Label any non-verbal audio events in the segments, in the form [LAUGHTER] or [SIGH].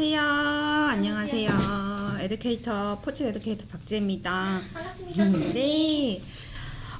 안녕하세요. 안녕하세요. 에듀케이터 포츠 에듀케이터 박지입니다. 반갑습니다. 선생님. 네.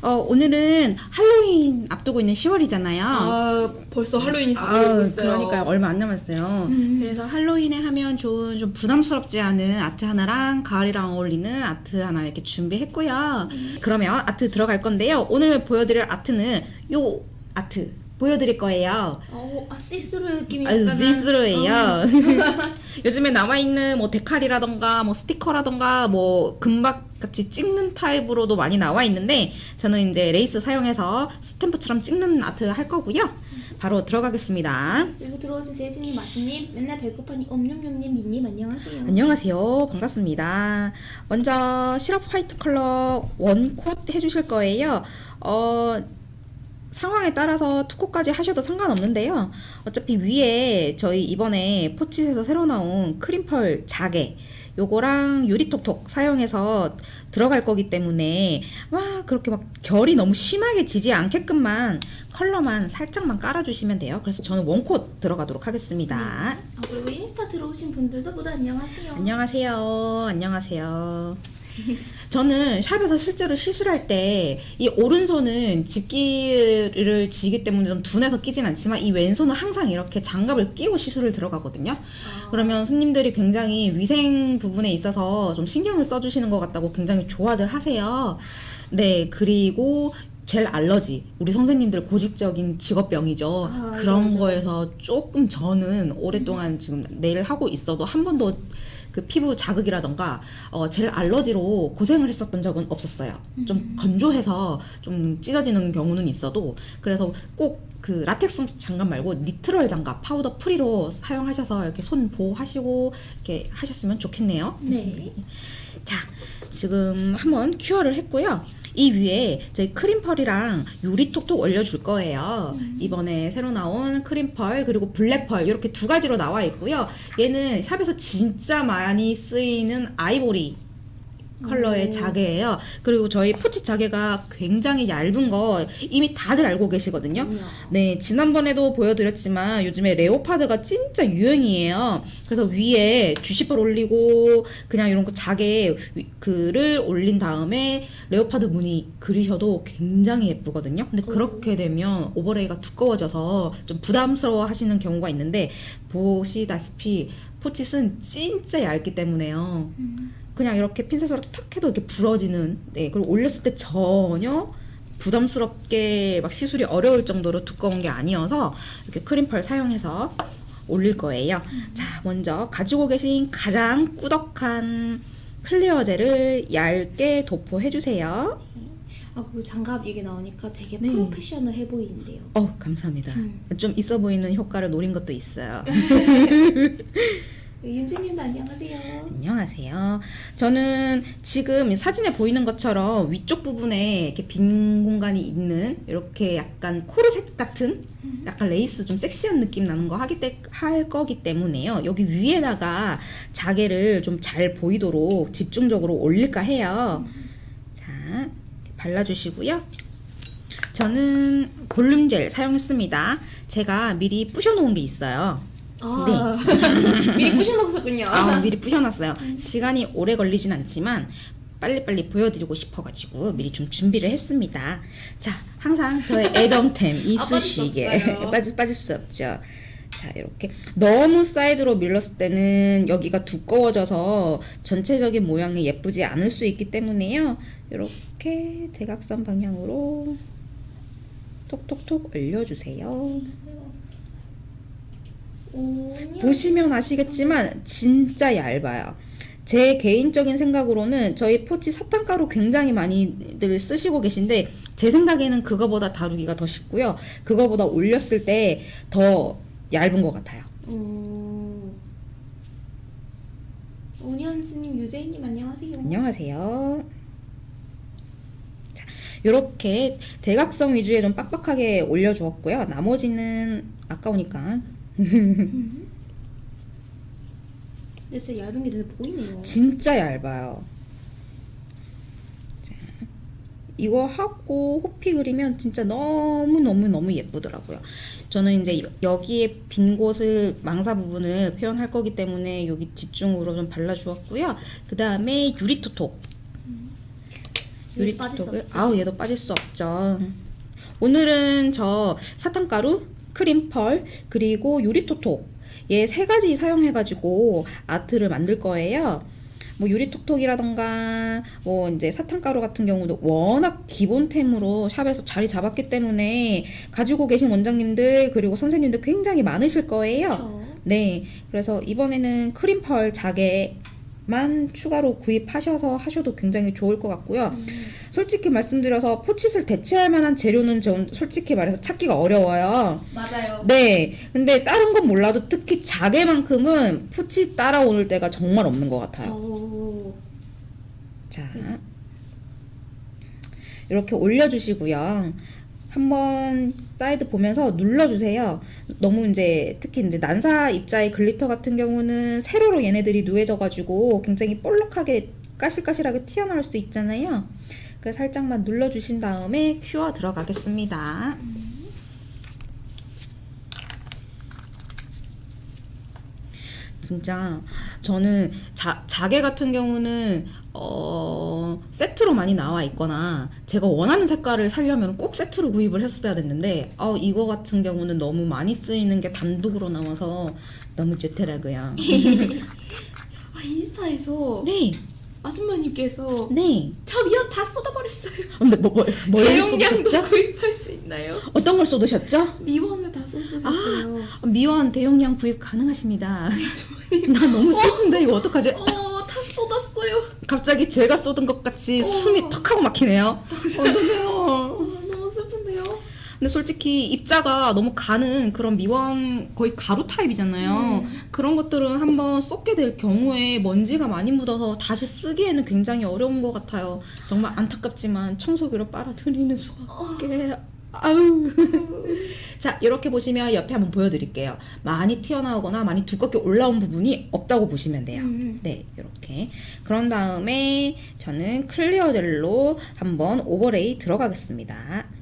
어, 오늘은 할로윈 앞두고 있는 10월이잖아요. 아 벌써 할로윈이 다가오고 있어요. 그러니까 얼마 안 남았어요. 그래서 할로윈에 하면 좋은 좀 부담스럽지 않은 아트 하나랑 가을이랑 어울리는 아트 하나 이렇게 준비했고요. 그러면 아트 들어갈 건데요. 오늘 보여드릴 아트는 요 아트 보여드릴 거예요. 어, 아 시스루 느낌이 아, 약간은- 시스루예요. 어, [LAUGHS] 요즘에 남아 있는 뭐 데칼이라던가 뭐 스티커라던가 뭐 금박 같이 찍는 타입으로도 많이 나와 있는데 저는 이제 레이스 사용해서 스탬프처럼 찍는 아트 할 거고요. 바로 들어가겠습니다. 그리고 들어오신 제이진님, 마시님, 맨날 배고파니 옴뇸뇸님, 민님 안녕하세요. 안녕하세요. 반갑습니다. 먼저 시럽 화이트 컬러 one coat 해주실 거예요. 어, 상황에 따라서 투코까지 하셔도 상관없는데요. 어차피 위에 저희 이번에 포치에서 새로 나온 크림펄 자개 요거랑 유리톡톡 사용해서 들어갈 거기 때문에 와 그렇게 막 결이 너무 심하게 지지 않게끔만 컬러만 살짝만 깔아주시면 돼요. 그래서 저는 원콧 들어가도록 하겠습니다. 아, 그리고 인스타 들어오신 분들도 모두 안녕하세요. 안녕하세요. 안녕하세요. [LAUGHS] 저는 샵에서 실제로 시술할 때 이 오른손은 집기를 지기 때문에 좀 둔해서 끼진 않지만 이 왼손은 항상 이렇게 장갑을 끼고 시술을 들어가거든요. 그러면 손님들이 굉장히 위생 부분에 있어서 좀 신경을 써주시는 것 같다고 굉장히 좋아들 하세요. 네, 그리고 젤 알러지 우리 선생님들 고질적인 직업병이죠. 아, 그런 맞아요. 거에서 조금 저는 오랫동안 지금 네일 하고 있어도 한 번도 그 피부 자극이라던가 어, 젤 알러지로 고생을 했었던 적은 없었어요. 좀 건조해서 좀 찢어지는 경우는 있어도 그래서 꼭 그 라텍스 장갑 말고 nitrile 장갑 powder free로 사용하셔서 이렇게 손 보호하시고 이렇게 하셨으면 좋겠네요. 네. 자, 지금 한번 cure를 했고요. 이 위에 저희 크림펄이랑 유리톡톡 올려줄 거예요. 이번에 새로 나온 크림펄 그리고 블랙펄 이렇게 두 가지로 나와 있고요. 얘는 샵에서 진짜 많이 쓰이는 아이보리 컬러의 오. 자개예요. 그리고 저희 포칫 자개가 굉장히 얇은 거 이미 다들 알고 계시거든요. 네, 지난번에도 보여드렸지만 요즘에 leopard가 진짜 유행이에요. 그래서 위에 주시펄 올리고 그냥 이런 거 자개 위- 글을 올린 다음에 leopard 무늬 그리셔도 굉장히 예쁘거든요. 근데 그렇게 되면 overlay가 두꺼워져서 좀 부담스러워 하시는 경우가 있는데 보시다시피 포칫은 진짜 얇기 때문에요. 그냥 이렇게 핀셋으로 탁 해도 이렇게 부러지는 네 그리고 올렸을 때 전혀 부담스럽게 막 시술이 어려울 정도로 두꺼운 게 아니어서 이렇게 크림펄 사용해서 올릴 거예요. 자, 먼저 가지고 계신 가장 꾸덕한 clear 젤을 얇게 도포해 주세요. 아 그리고 장갑 얘기 나오니까 되게 네. 프로페셔널해 보이는데요. 어, 감사합니다. 음. 좀 있어 보이는 효과를 노린 것도 있어요. [LAUGHS] 윤지님도 안녕하세요. 안녕하세요. 저는 지금 사진에 보이는 것처럼 위쪽 부분에 이렇게 빈 공간이 있는 이렇게 약간 코르셋 같은 약간 레이스 좀 섹시한 느낌 나는 거 하기 때, 할 거기 때문에요. 여기 위에다가 자개를 좀 잘 보이도록 집중적으로 올릴까 해요. 자, 이렇게 발라주시고요. 저는 볼륨 젤 사용했습니다. 제가 미리 부셔놓은 게 있어요. 아 [LAUGHS] 미리 부셔놓으셨군요. [LAUGHS] 아, 미리 부셔놨어요. 시간이 오래 걸리진 않지만 빨리빨리 보여드리고 싶어가지고 미리 좀 준비를 했습니다. 자, 항상 저의 [LAUGHS] 애정템 아, 이쑤시개 없어요. 빠질 빠질 수 없죠. 자, 이렇게 너무 사이드로 밀렀을 때는 여기가 두꺼워져서 전체적인 모양이 예쁘지 않을 수 있기 때문에요. 이렇게 대각선 방향으로 톡톡톡 올려주세요. 오, 보시면 아시겠지만 진짜 얇아요. 제 개인적인 생각으로는 저희 포치 사탕가루 굉장히 많이들 쓰시고 계신데 제 생각에는 그거보다 다루기가 더 쉽고요. 그거보다 올렸을 때 더 얇은 것 같아요. 오. 오니언스님, 유재희님 안녕하세요. 안녕하세요. 자, 이렇게 대각선 위주에 좀 빡빡하게 올려주었고요. 나머지는 아까우니까 근데 진짜 얇은 게 눈에 보이네요. 진짜 얇아요. 자, 이거 하고 호피 그리면 진짜 너무너무너무 예쁘더라고요. 저는 이제 여- 여기에 빈 곳을 망사 부분을 표현할 거기 때문에 여기 집중으로 좀 발라주었고요. 그 다음에 유리토톡. 없죠. 아우 얘도 빠질 수 없죠. 오늘은 저 사탕가루, 크림펄 그리고 유리토톡 얘 세 가지 사용해가지고 아트를 만들 거예요. 뭐 유리톡톡이라던가 뭐 이제 사탕가루 같은 경우도 워낙 기본템으로 샵에서 자리 잡았기 때문에 가지고 계신 원장님들 그리고 선생님들 굉장히 많으실 거예요. 네, 그래서 이번에는 크림펄 자개 만 추가로 구입하셔서 하셔도 굉장히 좋을 것 같고요. 솔직히 말씀드려서 포칫을 대체할 만한 재료는 전 솔직히 말해서 찾기가 어려워요. 맞아요. 네, 근데 다른 건 몰라도 특히 자개만큼은 포칫 따라오는 때가 정말 없는 것 같아요. 오. 자, 이렇게 올려주시고요. 한번 사이드 보면서 눌러주세요. 너무 이제 특히 이제 난사 입자의 glitter 같은 경우는 세로로 얘네들이 누해져가지고 굉장히 볼록하게 까실까실하게 튀어나올 수 있잖아요. 그래서 살짝만 눌러주신 다음에 cure 들어가겠습니다. 진짜 저는 자, 자개 같은 경우는 어, 세트로 많이 나와 있거나 제가 원하는 색깔을 살려면 꼭 세트로 구입을 했어야 됐는데 어, 이거 같은 경우는 너무 많이 쓰이는 게 단독으로 나와서 너무 좋더라고요. [LAUGHS] 아, 인스타에서 네, 아줌마님께서 네. 저 미연 다 쏟아버렸어요. 근데 뭐, 뭐, 뭘 대용량도? 구입할 수 있나요? 어떤 걸 쏟으셨죠? 리본을 다 쏟으셨대요. 미원 대용량 구입 가능하십니다. [LAUGHS] 나 너무 슬픈데 이거 어떡하지? 어, 다 쏟았어요. 갑자기 제가 쏟은 것 같이 숨이 턱 하고 막히네요. 어떡해요. 어, 너무 슬픈데요. 근데 솔직히 입자가 너무 가는 그런 미원 거의 가루 타입이잖아요. 그런 것들은 한번 쏟게 될 경우에 먼지가 많이 묻어서 다시 쓰기에는 굉장히 어려운 것 같아요. 정말 안타깝지만 청소기로 빨아들이는 수밖에. 아우. [LAUGHS] 자, 이렇게 보시면 옆에 한번 보여드릴게요. 많이 튀어나오거나 많이 두껍게 올라온 부분이 없다고 보시면 돼요. 네, 이렇게. 그런 다음에 저는 clear 젤로 한번 overlay 들어가겠습니다.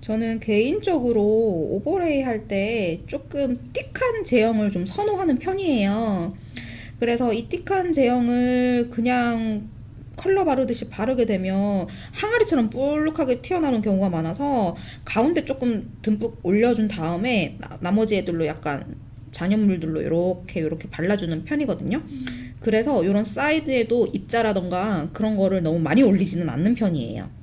저는 개인적으로 overlay 할 때 조금 thick한 제형을 좀 선호하는 편이에요. 그래서 이 thick한 제형을 그냥 컬러 바르듯이 바르게 되면 항아리처럼 볼록하게 튀어나오는 경우가 많아서 가운데 조금 듬뿍 올려준 다음에 나, 나머지 애들로 약간 잔여물들로 이렇게 이렇게 발라주는 편이거든요. 그래서 이런 사이드에도 입자라던가 그런 거를 너무 많이 올리지는 않는 편이에요.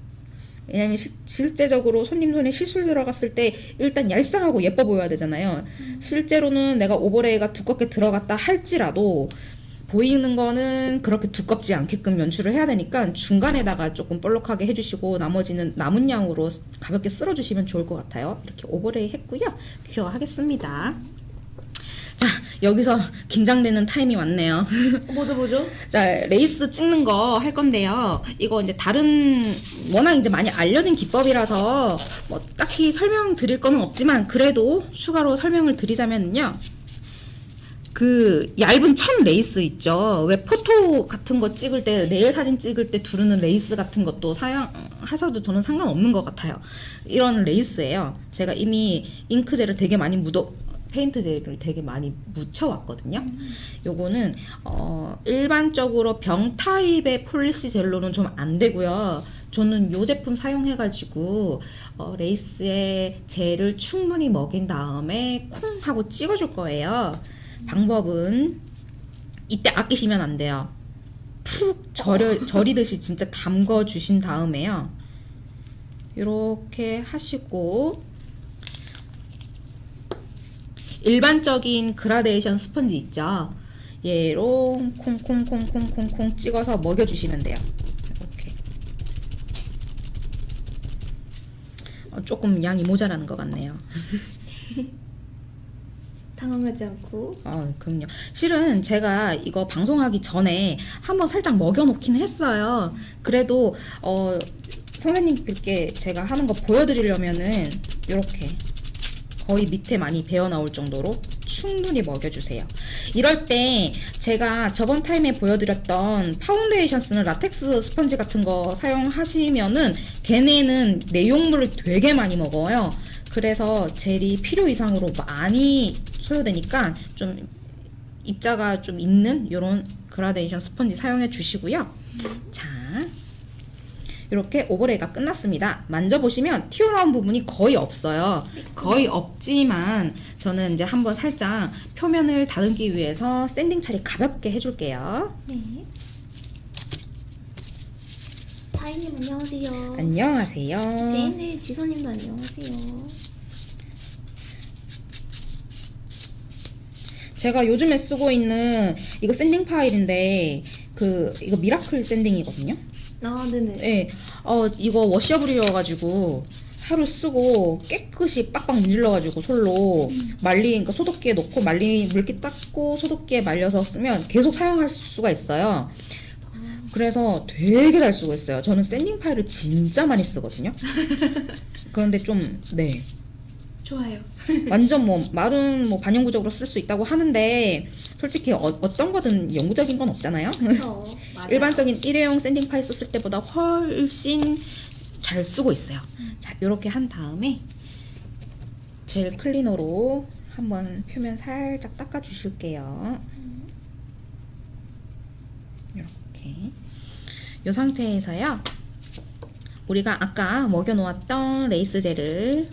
왜냐면 시- 실제적으로 손님 손에 시술 들어갔을 때 일단 얄쌍하고 예뻐 보여야 되잖아요. 실제로는 내가 overlay가 두껍게 들어갔다 할지라도 보이는 거는 그렇게 두껍지 않게끔 연출을 해야 되니까 중간에다가 조금 볼록하게 해주시고 나머지는 남은 양으로 가볍게 쓸어주시면 좋을 것 같아요. 이렇게 overlay 했고요. cure 하겠습니다. 자, 여기서 긴장되는 타임이 왔네요. 뭐죠, 뭐죠? [LAUGHS] 자, 레이스 찍는 거 할 건데요. 이거 이제 다른 워낙 이제 많이 알려진 기법이라서 뭐 딱히 설명 드릴 거는 없지만 그래도 추가로 설명을 드리자면요. 그 얇은 천 레이스 있죠. 왜 포토 같은 거 찍을 때 네일 사진 찍을 때 두르는 레이스 같은 것도 사용하셔도 저는 상관없는 것 같아요. 이런 레이스예요. 제가 이미 ink gel을 되게 많이 묻어 paint gel을 되게 많이 묻혀왔거든요. 요거는 어, 일반적으로 병 타입의 polish gel로는 좀 안 되고요. 저는 요 제품 사용해가지고 어, 레이스에 젤을 충분히 먹인 다음에 콩 하고 찍어줄 거예요. 방법은 이때 아끼시면 안 돼요. 푹 절여, [LAUGHS] 절이듯이 진짜 담궈 주신 다음에요. 이렇게 하시고 일반적인 그라데이션 스펀지 있죠. 얘로 콩콩콩콩콩콩 찍어서 먹여주시면 돼요. 이렇게. 어, 조금 양이 모자라는 것 같네요. [LAUGHS] 당황하지 않고. 아, 그럼요. 실은 제가 이거 방송하기 전에 한번 살짝 먹여놓긴 했어요. 그래도 어, 선생님들께 제가 하는 거 보여드리려면은 이렇게 거의 밑에 많이 배어 나올 정도로 충분히 먹여주세요. 이럴 때 제가 저번 타임에 보여드렸던 파운데이션 쓰는 라텍스 스펀지 같은 거 사용하시면은 걔네는 내용물을 되게 많이 먹어요. 그래서 젤이 필요 이상으로 많이 소요되니까 좀 입자가 좀 있는 이런 그라데이션 스펀지 사용해 주시고요. 자, 이렇게 overlay가 끝났습니다. 만져보시면 튀어나온 부분이 거의 없어요. 거의 없지만 저는 이제 한번 살짝 표면을 다듬기 위해서 sanding 처리 가볍게 해줄게요. 네. 사인님 안녕하세요. 안녕하세요. 제인들 지소님도 안녕하세요. 제가 요즘에 쓰고 있는 이거 sanding file인데 그 이거 miracle sanding이거든요. 아 네네. 네, 어 이거 washable이어가지고 하루 쓰고 깨끗이 빡빡 문질러가지고 솔로 말리 그러니까 소독기에 넣고 말리 물기 닦고 소독기에 말려서 쓰면 계속 사용할 수가 있어요. 그래서 되게 잘 쓰고 있어요. 저는 sanding file을 진짜 많이 쓰거든요. [LAUGHS] 그런데 좀 네. 좋아요. [LAUGHS] 완전 뭐 말은 뭐 반영구적으로 쓸 수 있다고 하는데 솔직히 어, 어떤 거든 영구적인 건 없잖아요. 그렇죠. [LAUGHS] 일반적인 일회용 sanding file 썼을 때보다 훨씬 잘 쓰고 있어요. 자, 이렇게 한 다음에 gel cleaner로 한번 표면 살짝 닦아 주실게요. 이렇게 이 상태에서요. 우리가 아까 먹여 놓았던 레이스 gel을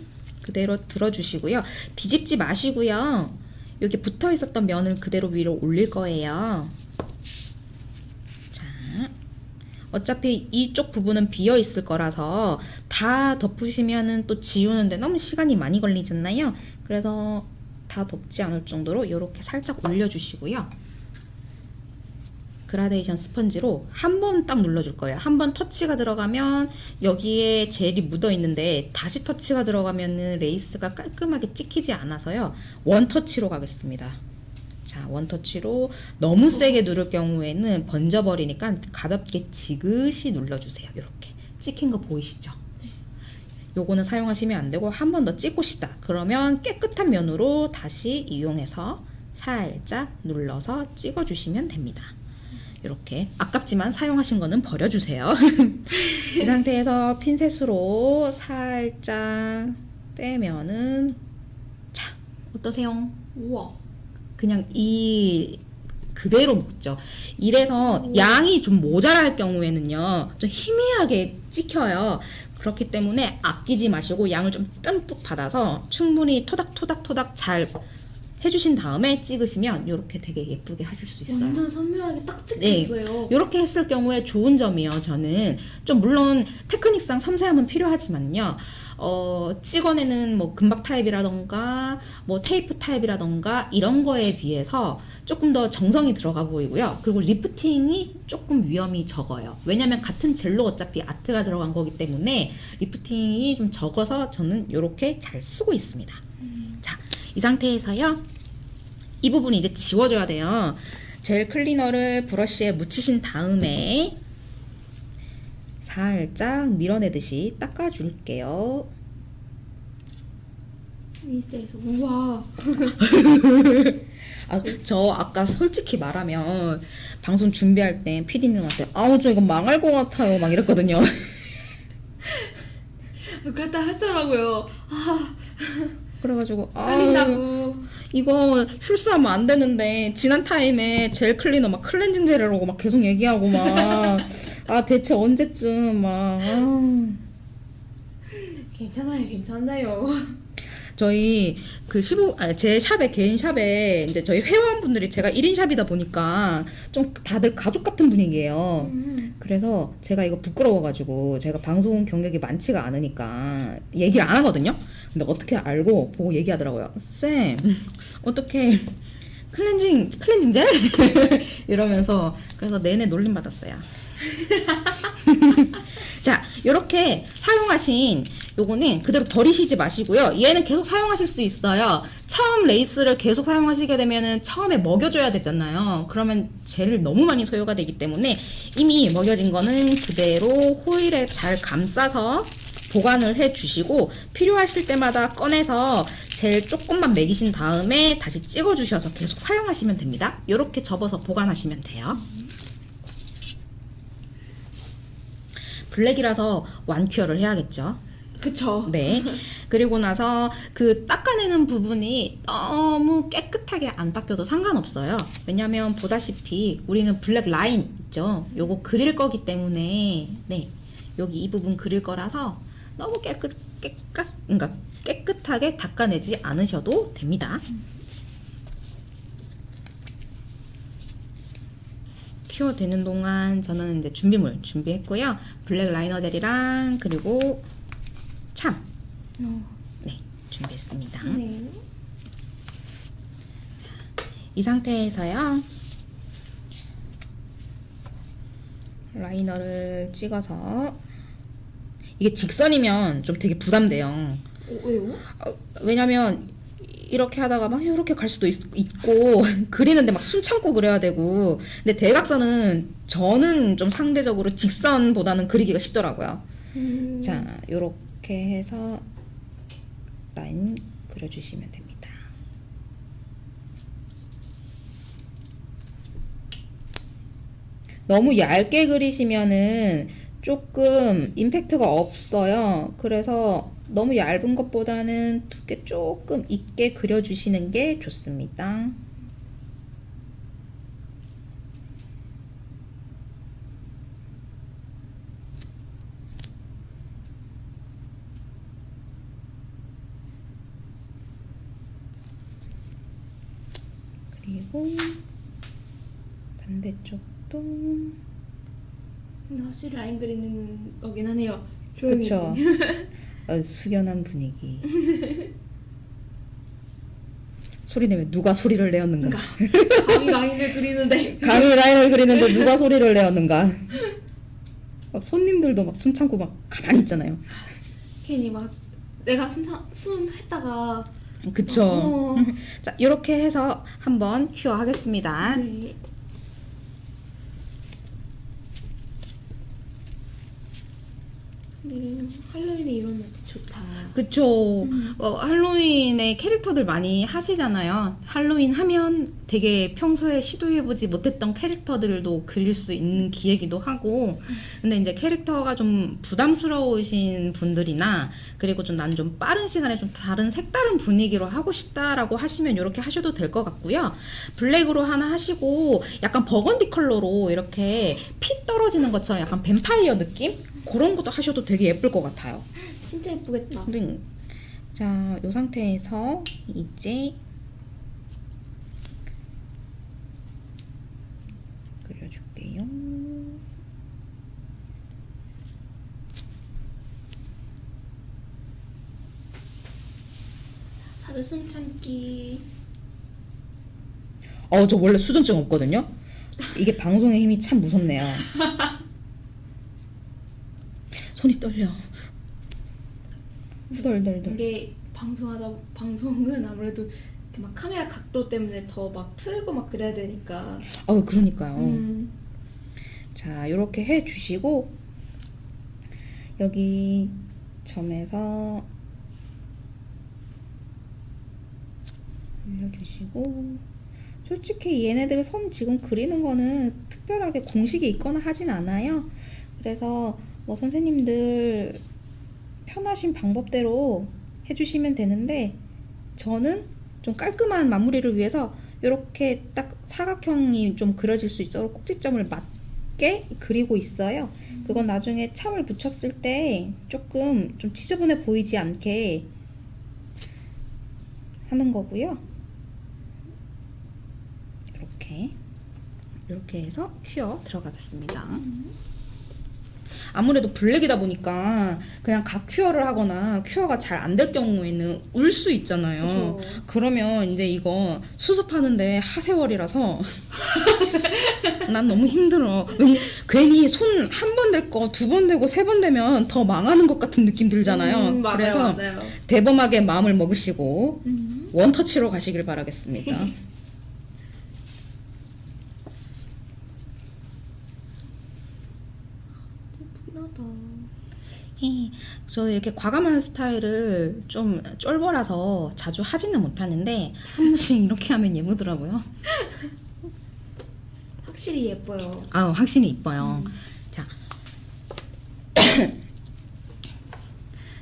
그대로 들어주시고요. 뒤집지 마시고요. 여기 붙어 있었던 면을 그대로 위로 올릴 거예요. 자, 어차피 이쪽 부분은 비어 있을 거라서 다 덮으시면은 또 지우는데 너무 시간이 많이 걸리잖아요. 그래서 다 덮지 않을 정도로 이렇게 살짝 올려주시고요. 그라데이션 스펀지로 한 번 딱 눌러줄 거예요. 한 번 터치가 들어가면 여기에 gel이 묻어 있는데 다시 터치가 들어가면은 레이스가 깔끔하게 찍히지 않아서요. one touch로 가겠습니다. 자, one touch로 너무 세게 누를 경우에는 번져버리니까 가볍게 지그시 눌러주세요. 이렇게 찍힌 거 보이시죠? 요거는 사용하시면 안 되고 한 번 더 찍고 싶다. 그러면 깨끗한 면으로 다시 이용해서 살짝 눌러서 찍어주시면 됩니다. 이렇게 아깝지만 사용하신 거는 버려주세요. [LAUGHS] 이 상태에서 핀셋으로 살짝 빼면은 자 어떠세요? 우와. 그냥 이 그대로 묶죠. 이래서 양이 좀 모자랄 경우에는요, 좀 희미하게 찍혀요. 그렇기 때문에 아끼지 마시고 양을 좀 듬뿍 받아서 충분히 토닥토닥토닥 잘 해주신 다음에 찍으시면 이렇게 되게 예쁘게 하실 수 있어요. 완전 선명하게 딱 네. 찍혔어요. 이렇게 했을 경우에 좋은 점이요. 저는 좀 물론 테크닉상 섬세함은 필요하지만요. 어, 찍어내는 뭐 금박 타입이라던가 뭐 테이프 타입이라던가 이런 거에 비해서 조금 더 정성이 들어가 보이고요. 그리고 lifting이 조금 위험이 적어요. 왜냐면 같은 gel로 어차피 아트가 들어간 거기 때문에 lifting이 좀 적어서 저는 이렇게 잘 쓰고 있습니다. 자, 이 상태에서요. 이 부분이 이제 지워져야 돼요. 젤 클리너를 브러쉬에 묻히신 다음에 살짝 밀어내듯이 닦아줄게요. 인스타에서 우와. [LAUGHS] 아, 저 아까 솔직히 말하면 방송 준비할 때 PD님한테 아우 저 이거 망할 것 같아요 막 이랬거든요. 그랬다 하더라고요. 그래가지고 아 [LAUGHS] 떨린다고. 이거 실수하면 안 되는데 지난 타임에 젤 클리너 막 클렌징 젤이라고 막 계속 얘기하고 막 [LAUGHS] 아 대체 언제쯤 막 아. 괜찮아요, 괜찮아요. 저희 그 15, 아, 제 샵에, 개인 샵에 이제 저희 회원분들이 제가 1인 샵이다 보니까 좀 다들 가족 같은 분위기예요. 그래서 제가 이거 부끄러워가지고 제가 방송 경력이 많지가 않으니까 얘기를 안 하거든요. 근데 어떻게 알고 보고 얘기하더라고요. 쌤, 어떻게 클렌징, 클렌징 젤? [LAUGHS] 이러면서 그래서 내내 놀림 받았어요. [LAUGHS] 자, 이렇게 사용하신 요거는 그대로 버리시지 마시고요. 얘는 계속 사용하실 수 있어요. 처음 레이스를 계속 사용하시게 되면은 처음에 먹여줘야 되잖아요. 그러면 젤을 너무 많이 소요가 되기 때문에 이미 먹여진 거는 그대로 호일에 잘 감싸서 보관을 해 주시고 필요하실 때마다 꺼내서 젤 조금만 먹이신 다음에 다시 찍어 주셔서 계속 사용하시면 됩니다. 이렇게 접어서 보관하시면 돼요. 블랙이라서 완큐어를 해야겠죠. 그쵸. 네. 그리고 나서 그 닦아내는 부분이 너무 깨끗하게 안 닦여도 상관없어요. 왜냐면 보다시피 우리는 black line 있죠. 요거 그릴 거기 때문에 네. 여기 이 부분 그릴 거라서 너무 깨끗 깨끗 그러니까 깨끗하게 닦아내지 않으셔도 됩니다. cure 되는 동안 저는 이제 준비물 준비했고요. black liner gel이랑 그리고 참 어, 네, 준비했습니다. 네. 이 상태에서요. 라이너를 찍어서 이게 직선이면 좀 되게 부담돼요. 어, 왜요? 어, 왜냐면 이렇게 하다가 막 이렇게 갈 수도 있, 고 [LAUGHS] 그리는데 막 숨 참고 그려야 되고 근데 대각선은 저는 좀 상대적으로 직선보다는 그리기가 쉽더라고요. 음, 자, 요렇게 해서 라인 그려주시면 됩니다. 너무 얇게 그리시면은 조금 임팩트가 없어요. 그래서 너무 얇은 것보다는 두께 조금 있게 그려주시는 게 좋습니다. 그리고 반대쪽도 확실히 라인 그리는 거긴 하네요. 조용히. 그쵸 [LAUGHS] 어, 숙연한 분위기 [LAUGHS] 소리 내면 누가 소리를 내었는가 감히 라인을 그리는데. [LAUGHS] 강의 라인을 그리는데 누가 소리를 내었는가 막 손님들도 막 숨 참고 막 가만히 있잖아요 괜히 막 내가 숨, 참- 숨 했다가. 그쵸 어, 자 이렇게 해서 한번 큐어 하겠습니다 네. 할로윈에 이런 것도 좋다. 그쵸. 어, 할로윈의 캐릭터들 많이 하시잖아요. 할로윈 하면 되게 평소에 시도해보지 못했던 캐릭터들도 그릴 수 있는 기회기도 하고, 근데 이제 캐릭터가 좀 부담스러우신 분들이나, 그리고 좀난좀 빠른 시간에 좀 다른 색다른 분위기로 하고 싶다라고 하시면 이렇게 하셔도 될 것 같고요. 블랙으로 하나 하시고, 약간 버건디 컬러로 이렇게 피 떨어지는 것처럼 약간 뱀파이어 느낌? 그런 것도 하셔도 되게 예쁠 것 같아요. 진짜 예쁘겠다. 네. 자, 이 상태에서 이제 그려줄게요. 다들 숨 참기. 어, 저 원래 수전증 없거든요. 이게 방송의 힘이 참 무섭네요. [LAUGHS] 손이 떨려. 후덜덜덜. 이게 방송하다 방송은 아무래도 이렇게 막 카메라 각도 때문에 더 막 틀고 막 그래야 되니까. 어, 그러니까요. 음. 자, 이렇게 해 주시고 여기 점에서 올려주시고 솔직히 얘네들 선 지금 그리는 거는 특별하게 공식이 있거나 하진 않아요. 그래서 뭐 선생님들 편하신 방법대로 해주시면 되는데 저는 좀 깔끔한 마무리를 위해서 이렇게 딱 사각형이 좀 그려질 수 있도록 꼭지점을 맞게 그리고 있어요. 그건 나중에 참을 붙였을 때 조금 좀 지저분해 보이지 않게 하는 거고요. 이렇게 이렇게 해서 큐어 들어가겠습니다. 아무래도 블랙이다 보니까 그냥 각 큐어를 하거나 큐어가 잘 안 될 경우에는 울 수 있잖아요. 그쵸. 그러면 이제 이거 수습하는데 하세월이라서 [LAUGHS] 난 너무 힘들어. 왠- 괜히 손 한 번 될 거 두 번 되고 세 번 되면 더 망하는 것 같은 느낌 들잖아요. 음, 맞아요, 그래서 맞아요. 대범하게 마음을 먹으시고 음. 원터치로 가시길 바라겠습니다. [LAUGHS] 예쁘긴 하다. 예, 저 이렇게 과감한 스타일을 좀 쫄보라서 자주 하지는 못하는데 한 번씩 이렇게 하면 예쁘더라고요. [LAUGHS] 확실히 예뻐요. 아, 확실히 이뻐요. 자. [COUGHS]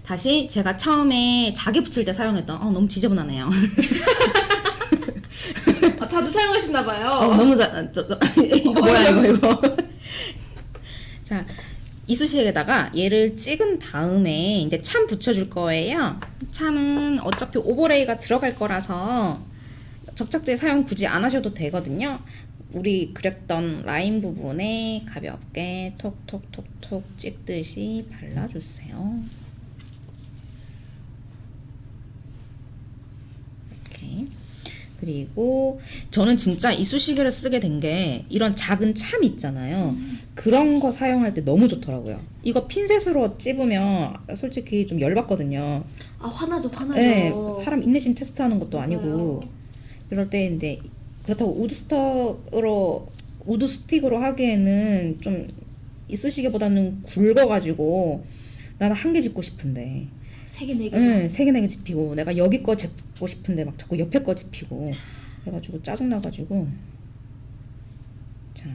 다시 제가 처음에 자개 붙일 때 사용했던 어 너무 지저분하네요. [LAUGHS] 아, 자주 사용하시나 봐요. 어, 너무 자, 저, 저, 이거 [LAUGHS] 뭐야 이거 이거. 자, 이쑤시개에다가 얘를 찍은 다음에 이제 참 붙여줄 거예요. 참은 어차피 오버레이가 들어갈 거라서 접착제 사용 굳이 안 하셔도 되거든요. 우리 그렸던 라인 부분에 가볍게 톡톡톡톡 찍듯이 발라주세요. 이렇게. 그리고 저는 진짜 이쑤시개를 쓰게 된 게 이런 작은 참 있잖아요. 그런 거 사용할 때 너무 좋더라고요. 이거 핀셋으로 찝으면 솔직히 좀 열받거든요. 아, 화나죠, 화나죠. 네, 사람 인내심 테스트하는 것도 아니고 맞아요. 이럴 때 근데 그렇다고 wood stock으로 wood stick으로 하기에는 좀 이쑤시개보다는 굵어가지고 나는 한 개 짚고 싶은데 세 개 네 개. 응, 세개 네 개 짚히고 내가 여기 거 짚고 싶은데 막 자꾸 옆에 거 짚히고 그래가지고 짜증 나가지고 자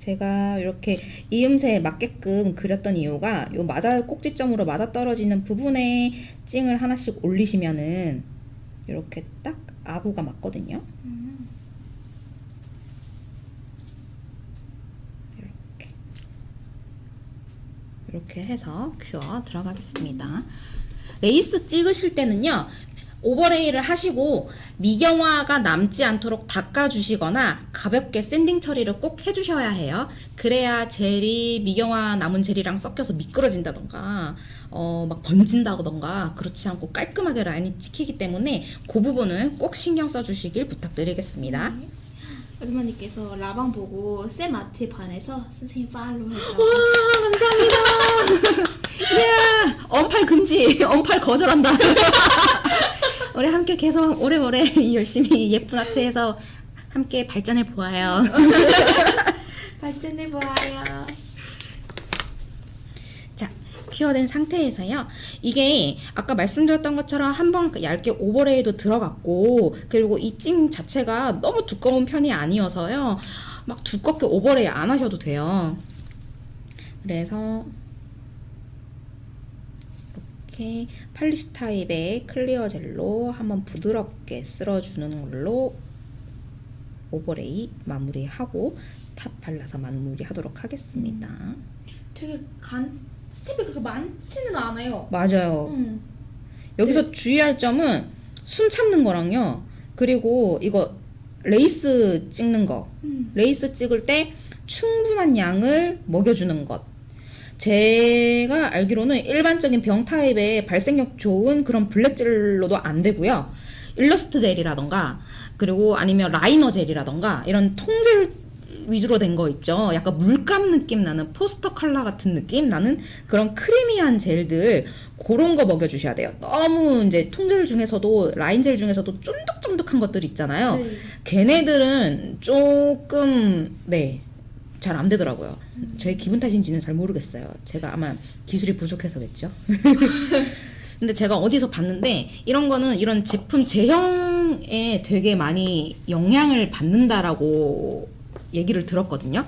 제가 이렇게 이음새에 맞게끔 그렸던 이유가 요 맞아 꼭지점으로 맞아 떨어지는 부분에 찡을 하나씩 올리시면은 이렇게 딱 아구가 맞거든요. 이렇게 이렇게 해서 cure 들어가겠습니다. 레이스 찍으실 때는요. overlay를 하시고 미경화가 남지 않도록 닦아주시거나 가볍게 sanding 처리를 꼭 해주셔야 해요. 그래야 gel이 미경화 남은 gel이랑 섞여서 미끄러진다던가 어 막 번진다던가 그렇지 않고 깔끔하게 라인이 찍히기 때문에 그 부분은 꼭 신경 써주시길 부탁드리겠습니다. 아주머니께서 라방 보고 쌤 아트에 반해서 선생님 팔로우 해주라고. 와 감사합니다. 야 [LAUGHS] 언팔 금지, 언팔 거절한다. [LAUGHS] 우리 함께 계속 오래오래 [LAUGHS] 열심히 예쁜 아트에서 함께 발전해 보아요. [LAUGHS] 발전해 보아요. 자, cure된 상태에서요. 이게 아까 말씀드렸던 것처럼 한번 얇게 overlay도 들어갔고 그리고 이 찡 자체가 너무 두꺼운 편이 아니어서요. 막 두껍게 overlay 안 하셔도 돼요. 그래서 이렇게 polish 타입의 clear 젤로 한번 부드럽게 쓸어주는 걸로 overlay 마무리하고 top 발라서 마무리하도록 하겠습니다. 되게 간 스텝이 그렇게 많지는 않아요. 맞아요. 음. 여기서 주의할 점은 숨 참는 거랑요. 그리고 이거 레이스 찍는 거. 음. 레이스 찍을 때 충분한 양을 먹여주는 것. 제가 알기로는 일반적인 병 타입의 발색력 좋은 그런 black 젤로도 안 되고요. 일러스트 젤이라던가 그리고 아니면 라이너 젤이라던가 이런 통젤 위주로 된 거 있죠. 약간 물감 느낌 나는 포스터 컬러 같은 느낌 나는 그런 creamy한 젤들 그런 거 먹여주셔야 돼요. 너무 이제 통젤 중에서도 라인 젤 중에서도 쫀득쫀득한 것들 있잖아요. 네. 걔네들은 조금 네. 잘 안 되더라고요. 제 기분 탓인지는 잘 모르겠어요. 제가 아마 기술이 부족해서겠죠. [LAUGHS] 근데 제가 어디서 봤는데 이런 거는 이런 제품 제형에 되게 많이 영향을 받는다라고 얘기를 들었거든요.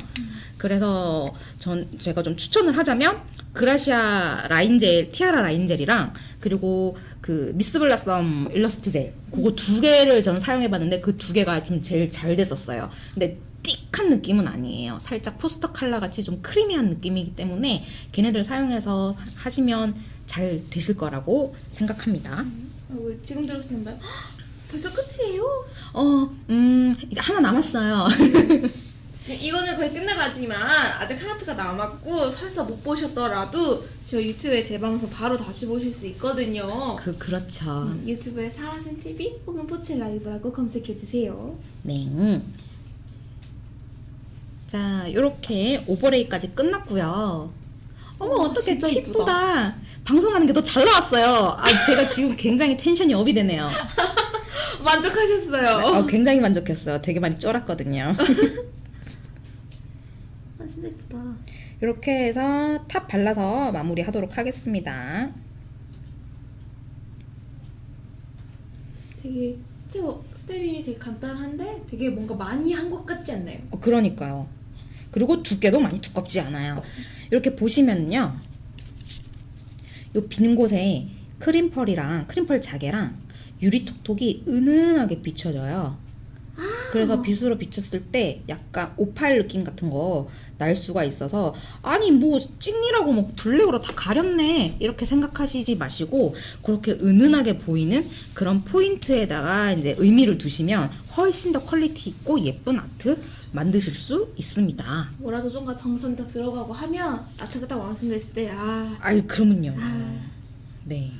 그래서 전 제가 좀 추천을 하자면 그라시아 라인젤, 티아라 라인젤이랑 그리고 그 미스블라썸 일러스트 젤 그거 두 개를 전 사용해 봤는데 그 두 개가 좀 제일 잘 됐었어요. 근데 thick한 느낌은 아니에요. 살짝 포스터 컬러 같이 좀 creamy한 느낌이기 때문에 걔네들 사용해서 하시면 잘 되실 거라고 생각합니다. 어, 왜 지금 들으시는 거예요? [GASPS] 벌써 끝이에요? 어, 음, 이제 하나 남았어요. [LAUGHS] 이거는 거의 끝나가지만 아직 하나트가 남았고 설사 못 보셨더라도 저 유튜브에 제 방송 바로 다시 보실 수 있거든요. 그, 그렇죠. 유튜브에 사라센 TV 혹은 포치 라이브라고 검색해 주세요. 네. 자, 요렇게 오버레이까지 끝났고요. 어머, 와, 어떻게 팁보다 방송하는 게 더 잘 나왔어요. 아, 제가 지금 굉장히 텐션이 업이 되네요. [LAUGHS] 만족하셨어요? 아, 굉장히 만족했어요. 되게 많이 쫄았거든요. [LAUGHS] 아 진짜 예쁘다. 이렇게 해서 top 발라서 마무리 하도록 하겠습니다. 되게 스텝 스텝이 되게 간단한데 되게 뭔가 많이 한 것 같지 않나요? 어, 그러니까요. 그리고 두께도 많이 두껍지 않아요. 이렇게 보시면요. 요 빈 곳에 크림펄이랑 크림펄 자개랑 유리톡톡이 은은하게 비춰져요. 그래서 빛으로 비쳤을 때 약간 오팔 느낌 같은 거 날 수가 있어서 아니 뭐 찐이라고 뭐 black으로 다 가렸네 이렇게 생각하시지 마시고 그렇게 은은하게 보이는 그런 포인트에다가 이제 의미를 두시면 훨씬 더 quality 있고 예쁜 아트 만드실 수 있습니다. 뭐라도 좀더 정성이 더 들어가고 하면 art가 딱 완성됐을 때 아. 아이 그러면요. 네.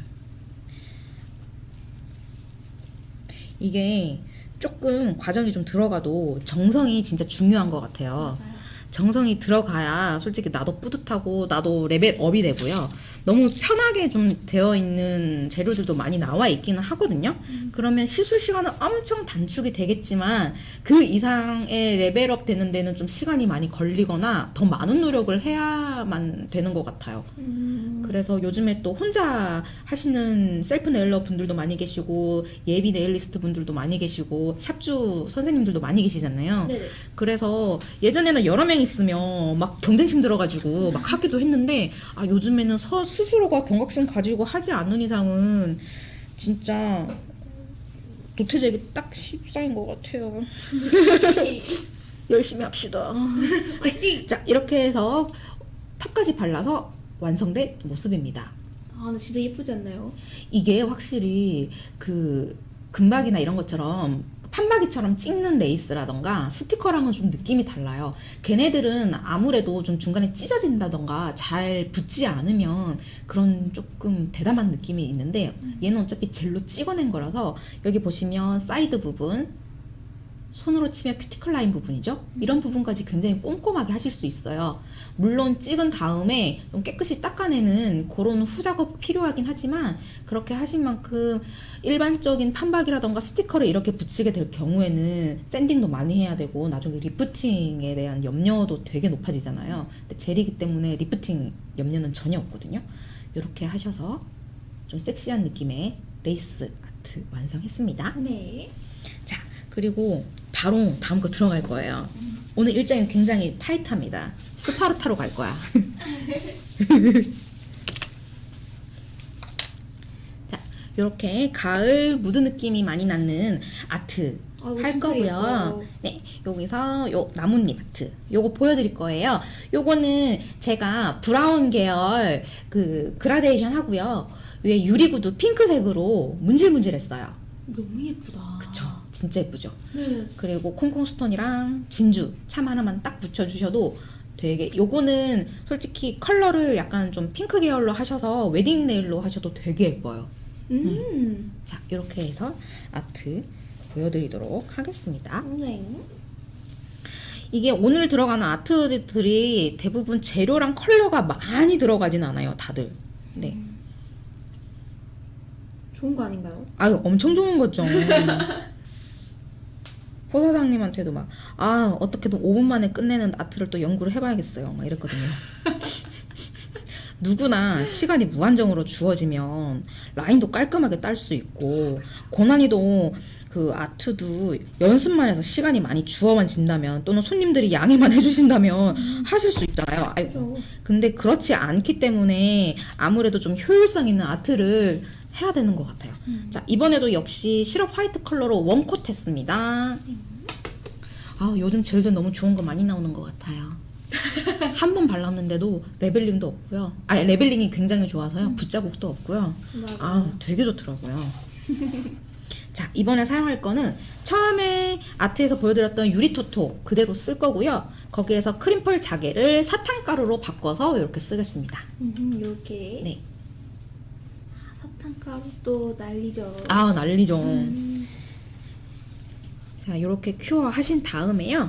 이게 조금 과정이 좀 들어가도 정성이 진짜 중요한 것 같아요. 맞아요. 정성이 들어가야 솔직히 나도 뿌듯하고 나도 level up이 되고요. 너무 편하게 좀 되어 있는 재료들도 많이 나와 있기는 하거든요. 그러면 시술 시간은 엄청 단축이 되겠지만 그 이상의 level up 되는 데는 좀 시간이 많이 걸리거나 더 많은 노력을 해야만 되는 것 같아요. 그래서 요즘에 또 혼자 하시는 셀프 nailer 분들도 많이 계시고 예비 nailist 분들도 많이 계시고 샵주 선생님들도 많이 계시잖아요. 네네. 그래서 예전에는 여러 명 있으면 막 경쟁심 들어가지고 막 하기도 했는데 아 요즘에는 서 스스로가 경각심 가지고 하지 않는 이상은 진짜 도태되기 딱 십상인 것 같아요. [LAUGHS] 열심히 합시다. 화이팅! 자 이렇게 해서 탑까지 발라서 완성된 모습입니다. 아 근데 진짜 예쁘지 않나요? 이게 확실히 그 금박이나 이런 것처럼 판박이처럼 찍는 레이스라던가 스티커랑은 좀 느낌이 달라요. 걔네들은 아무래도 좀 중간에 찢어진다던가 잘 붙지 않으면 그런 조금 대담한 느낌이 있는데 얘는 어차피 젤로 찍어낸 거라서 여기 보시면 사이드 부분 손으로 치면 큐티클 라인 부분이죠. 이런 부분까지 굉장히 꼼꼼하게 하실 수 있어요. 물론 찍은 다음에 좀 깨끗이 닦아내는 그런 후작업 필요하긴 하지만 그렇게 하신 만큼 일반적인 판박이라던가 스티커를 이렇게 붙이게 될 경우에는 sanding도 많이 해야 되고 나중에 lifting에 대한 염려도 되게 높아지잖아요. 근데 젤이기 때문에 리프팅 염려는 전혀 없거든요. 이렇게 하셔서 좀 섹시한 느낌의 레이스 아트 완성했습니다. 네. 자, 그리고 바로 다음 거 들어갈 거예요. 오늘 일정이 굉장히 타이트합니다. 스파르타로 갈 거야. [LAUGHS] 자, 이렇게 가을 무드 느낌이 많이 나는 아트 아, 할 거고요. 예뻐요. 네, 여기서 요 나뭇잎 아트 요거 보여드릴 거예요. 요거는 제가 brown 계열 그 그라데이션 하고요. 위에 유리구두 핑크색으로 문질문질했어요. 너무 예쁘다. 그쵸? 진짜 예쁘죠? 네. 그리고 콩콩 스톤이랑 진주 참 하나만 딱 붙여주셔도 되게 요거는 솔직히 컬러를 약간 좀 핑크 계열로 하셔서 wedding nail로 하셔도 되게 예뻐요. 음. 자 이렇게 해서 아트 보여드리도록 하겠습니다. 네. 이게 오늘 들어가는 아트들이 대부분 재료랑 컬러가 많이 들어가진 않아요, 다들. 네. 좋은 거 아닌가요? 아유 엄청 좋은 거죠. [LAUGHS] 포 사장님한테도 막 아 어떻게든 5분 만에 끝내는 아트를 또 연구를 해봐야겠어요. 막 이랬거든요. 누구나 시간이 무한정으로 주어지면 라인도 깔끔하게 딸 수 있고 고난이도 그 아트도 연습만 해서 시간이 많이 주어만 진다면 또는 손님들이 양해만 [LAUGHS] 해주신다면 하실 수 있잖아요. 아이고. 그렇죠. 근데 그렇지 않기 때문에 아무래도 좀 효율성 있는 아트를 해야 되는 것 같아요. 자 이번에도 역시 시럽 화이트 컬러로 원콧 했습니다. 아 요즘 젤들 너무 좋은 거 많이 나오는 것 같아요. [LAUGHS] 한 번 발랐는데도 leveling도 없고요. 아 leveling이 굉장히 좋아서요. 붓자국도 없고요. 아 되게 좋더라고요. [LAUGHS] 자 이번에 사용할 거는 처음에 art에서 보여드렸던 유리톡톡 그대로 쓸 거고요. 거기에서 크림펄 자개를 사탕가루로 바꿔서 이렇게 쓰겠습니다. 음, 이렇게. 네. 아, 사탕가루 또 난리죠. 아 난리죠. 음. 자 이렇게 큐어 하신 다음에요.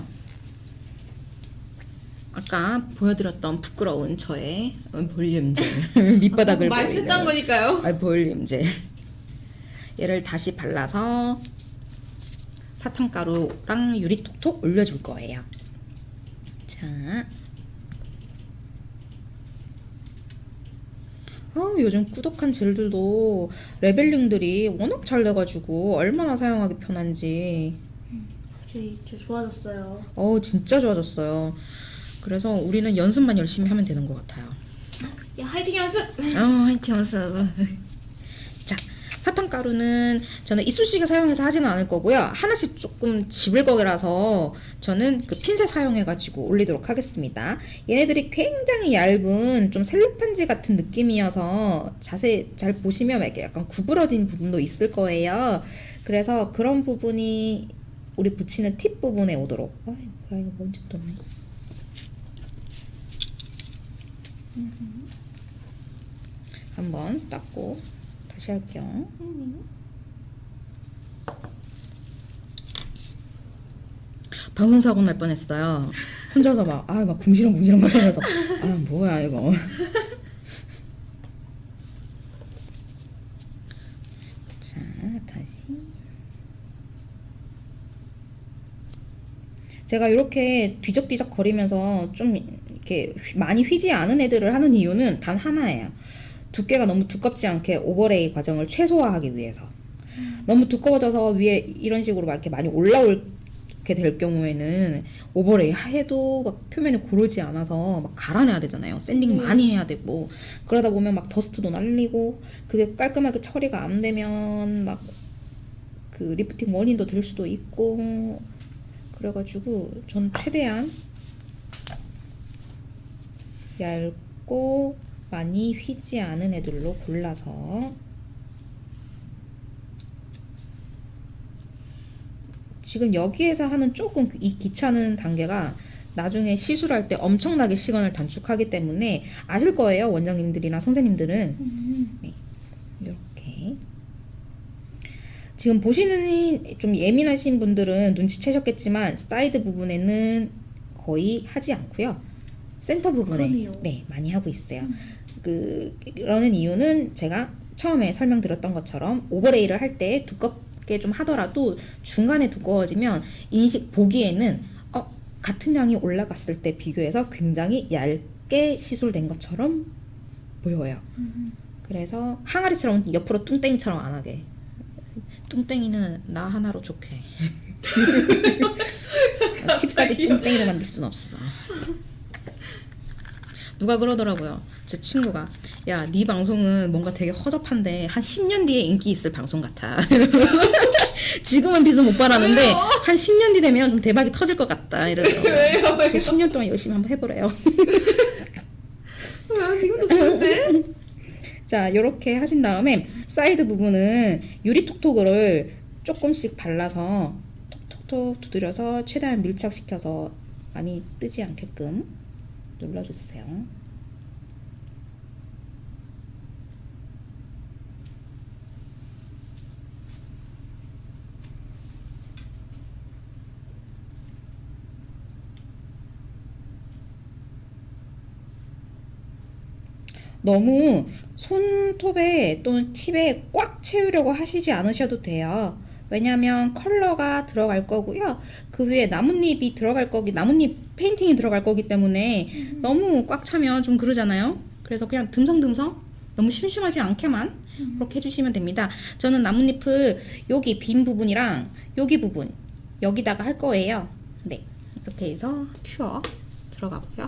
아까 보여드렸던 부끄러운 저의 볼륨젤 [LAUGHS] [LAUGHS] 밑바닥을 보이는 썼던 거니까요. 아, 볼륨젤 얘를 다시 발라서 사탕가루랑 유리톡톡 올려줄 거예요. 자 아, 요즘 꾸덕한 젤들도 레벨링들이 워낙 잘 돼가지고 얼마나 사용하기 편한지 확실히 진짜 좋아졌어요. 어 진짜 좋아졌어요. 그래서 우리는 연습만 열심히 하면 되는 것 같아요. 야 화이팅 연습. 어, 화이팅 연습. 자, 사탕가루는 저는 이쑤시개 사용해서 하지는 않을 거고요. 하나씩 조금 집을 거라서 저는 그 핀셋 사용해가지고 올리도록 하겠습니다. 얘네들이 굉장히 얇은 좀 셀로판지 같은 느낌이어서 자세히 잘 보시면 이렇게 약간 구부러진 부분도 있을 거예요. 그래서 그런 부분이 우리 붙이는 팁 부분에 오도록. 아, 뭐야 이거 먼지 묻었네. 한번 닦고 다시 할게요. 방송 사고 날 뻔했어요. 혼자서 막 아 막 궁시렁 궁시렁 거리면서 아 뭐야 이거. 자 다시 제가 이렇게 뒤적뒤적 거리면서 좀 이렇게 휘- 많이 휘지 않은 애들을 하는 이유는 단 하나예요. 두께가 너무 두껍지 않게 overlay 과정을 최소화하기 위해서. 너무 두꺼워져서 위에 이런 식으로 막 이렇게 많이 올라올 게 될 경우에는 overlay 해도 막 표면이 고르지 않아서 막 갈아내야 되잖아요. sanding 많이 해야 되고 그러다 보면 막 dust도 날리고 그게 깔끔하게 처리가 안 되면 막 그 리프팅 원인도 될 수도 있고 그래가지고 저는 최대한 얇고 많이 휘지 않은 애들로 골라서. 지금 여기에서 하는 조금 이 귀찮은 단계가 나중에 시술할 때 엄청나게 시간을 단축하기 때문에 아실 거예요 원장님들이나 선생님들은. 네 이렇게. 지금 보시는 좀 예민하신 분들은 눈치채셨겠지만 사이드 부분에는 거의 하지 않고요. 센터 부분에. 그러네요. 네 많이 하고 있어요 그 그러는 이유는 제가 처음에 설명드렸던 것처럼 overlay를 할 때 두껍게 좀 하더라도 중간에 두꺼워지면 인식 보기에는 어, 같은 양이 올라갔을 때 비교해서 굉장히 얇게 시술된 것처럼 보여요. 그래서 항아리처럼 옆으로 뚱땡이처럼 안 하게. 뚱땡이는 나 하나로 좋게. [LAUGHS] 팁까지 뚱땡이로 만들 순 없어. 누가 그러더라고요. 제 친구가 야, 네 방송은 뭔가 되게 허접한데 한 10년 뒤에 인기 있을 방송 같아. [LAUGHS] 지금은 빛을 못 발하는데 왜요? 한 10년 뒤 되면 좀 대박이 터질 것 같다. 이러더라고요. [LAUGHS] 왜요? 왜요? 10년 동안 열심히 한번 해보래요. 왜 [LAUGHS] 지금도 좋은데? 자, 이렇게 하신 다음에 사이드 부분은 유리톡톡을 조금씩 발라서 톡톡톡 두드려서 최대한 밀착시켜서 많이 뜨지 않게끔 눌러주세요. 너무 손톱에 또는 팁에 꽉 채우려고 하시지 않으셔도 돼요. 왜냐하면 컬러가 들어갈 거고요. 그 위에 나뭇잎이 들어갈 거기, 나뭇잎 페인팅이 들어갈 거기 때문에 너무 꽉 차면 좀 그러잖아요. 그래서 그냥 듬성듬성 너무 심심하지 않게만 그렇게 해주시면 됩니다. 저는 나뭇잎을 여기 빈 부분이랑 여기 부분 여기다가 할 거예요. 네, 이렇게 해서 cure 들어가고요.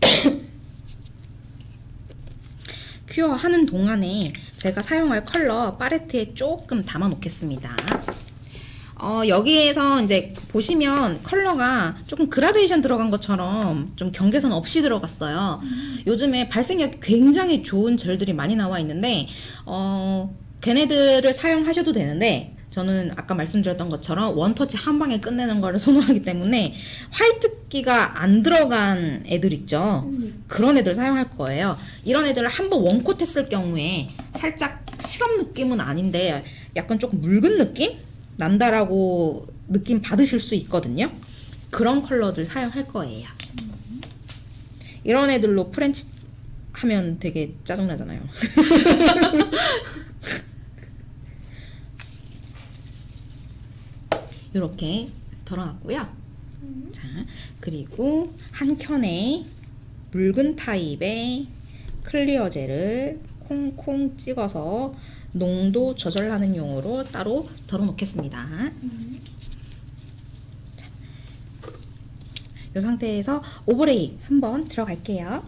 [COUGHS] 큐어 하는 동안에 제가 사용할 컬러 팔레트에 조금 담아 놓겠습니다. 어, 여기에서 이제 보시면 컬러가 조금 그라데이션 들어간 것처럼 좀 경계선 없이 들어갔어요. 요즘에 발색력이 굉장히 좋은 젤들이 많이 나와 있는데, 어, 걔네들을 사용하셔도 되는데, 저는 아까 말씀드렸던 것처럼 원터치 한 방에 끝내는 거를 [LAUGHS] 선호하기 때문에 화이트기가 안 들어간 애들 있죠. 그런 애들 사용할 거예요. 이런 애들을 한번 one coat 했을 경우에 살짝 시럽 느낌은 아닌데 약간 조금 묽은 느낌? 난다라고 느낌 받으실 수 있거든요. 그런 컬러들 사용할 거예요. 이런 애들로 French 하면 되게 짜증나잖아요. [LAUGHS] 이렇게 덜어놨고요. 자, 그리고 한 켠에 묽은 타입의 clear 젤을 콩콩 찍어서 농도 조절하는 용으로 따로 덜어 놓겠습니다. 이 상태에서 overlay 한번 들어갈게요.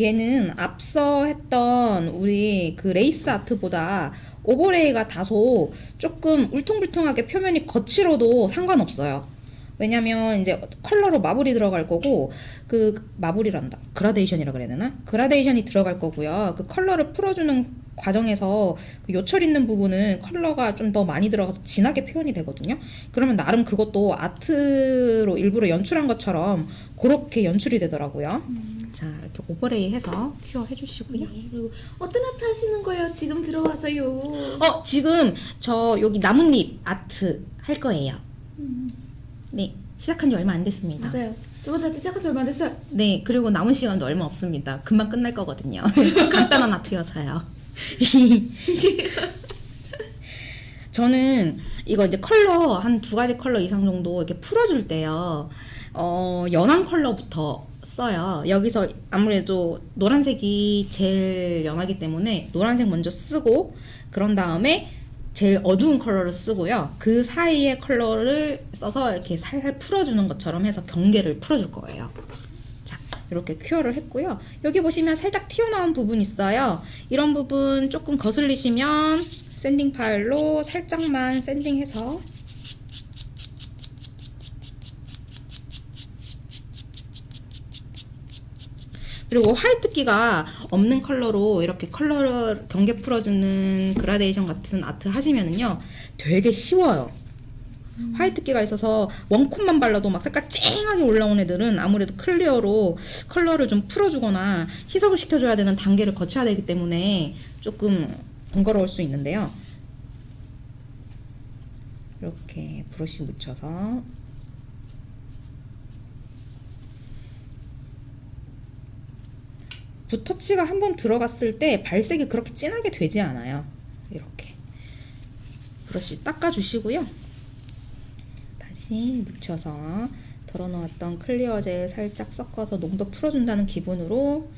얘는 앞서 했던 우리 그 레이스 아트보다 overlay가 다소 조금 울퉁불퉁하게 표면이 거칠어도 상관없어요. 왜냐면 이제 컬러로 marble이 들어갈 거고 그 marble이란다. 그라데이션이라 그래야 되나? 그라데이션이 들어갈 거고요. 그 컬러를 풀어주는 과정에서 그 요철 있는 부분은 컬러가 좀 더 많이 들어가서 진하게 표현이 되거든요. 그러면 나름 그것도 아트로 일부러 연출한 것처럼 그렇게 연출이 되더라고요. 자 이렇게 오버레이 해서 큐어 해주시고요. 네, 그리고 어떤 아트 하시는 거예요? 지금 들어와서요. 어 지금 저 여기 나뭇잎 아트 할 거예요 네 시작한 지 얼마 안 됐습니다 맞아요. 저번 주에 시작한 지 얼마 안 됐어요. 네, 그리고 남은 시간도 얼마 없습니다. 금방 끝날 거거든요. [LAUGHS] 간단한 아트여서요. [LAUGHS] 저는 이거 이제 컬러 한 두 가지 컬러 이상 정도 이렇게 풀어줄 때요. 어, 연한 컬러부터 써요. 여기서 아무래도 노란색이 제일 연하기 때문에 노란색 먼저 쓰고 그런 다음에 제일 어두운 컬러를 쓰고요. 그 사이에 컬러를 써서 이렇게 살살 풀어주는 것처럼 해서 경계를 풀어줄 거예요. 자, 이렇게 cure를 했고요. 여기 보시면 살짝 튀어나온 부분 있어요. 이런 부분 조금 거슬리시면 sanding file로 살짝만 sanding해서 그리고 화이트기가 없는 컬러로 이렇게 컬러를 경계 풀어주는 그라데이션 같은 아트 하시면은요 되게 쉬워요. 화이트기가 있어서 one coat만 발라도 막 색깔 쨍하게 올라온 애들은 아무래도 clear로 컬러를 좀 풀어주거나 희석을 시켜줘야 되는 단계를 거쳐야 되기 때문에 조금 번거로울 수 있는데요. 이렇게 브러쉬 묻혀서 붓터치가 한번 들어갔을 때 발색이 그렇게 진하게 되지 않아요. 이렇게 브러쉬 닦아주시고요. 다시 묻혀서 덜어놓았던 clear 젤 살짝 섞어서 농도 풀어준다는 기분으로